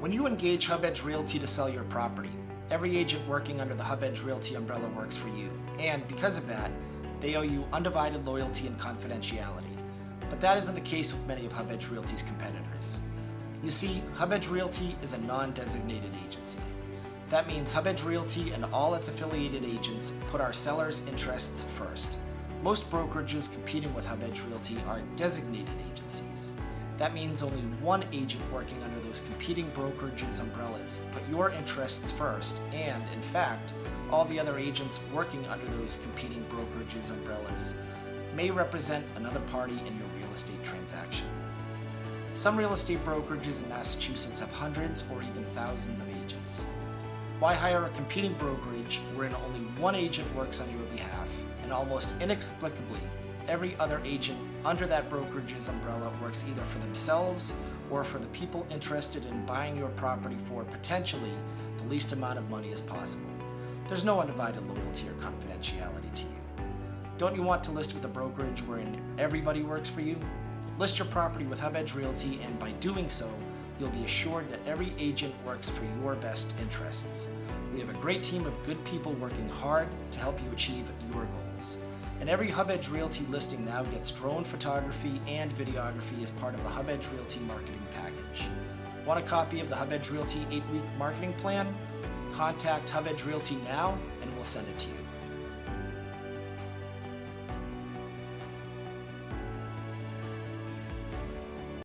When you engage Hub Edge Realty to sell your property, every agent working under the Hub Edge Realty umbrella works for you, and because of that, they owe you undivided loyalty and confidentiality. But that isn't the case with many of Hub Edge Realty's competitors. You see, Hub Edge Realty is a non-designated agency. That means Hub Edge Realty and all its affiliated agents put our sellers' interests first. Most brokerages competing with Hub Edge Realty are designated agencies. That means only one agent working under those competing brokerages' umbrellas put your interests first, and, in fact, all the other agents working under those competing brokerages' umbrellas may represent another party in your real estate transaction. Some real estate brokerages in Massachusetts have hundreds or even thousands of agents. Why hire a competing brokerage wherein only one agent works on your behalf, and almost inexplicably, every other agent under that brokerage's umbrella works either for themselves or for the people interested in buying your property for potentially the least amount of money as possible. There's no undivided loyalty or confidentiality to you. Don't you want to list with a brokerage wherein everybody works for you? List your property with Hub Edge Realty and by doing so, you'll be assured that every agent works for your best interests. We have a great team of good people working hard to help you achieve your goals. And every Hub Edge Realty listing now gets drone photography and videography as part of the Hub Edge Realty marketing package. Want a copy of the Hub Edge Realty 8-week marketing plan? Contact Hub Edge Realty now and we'll send it to you.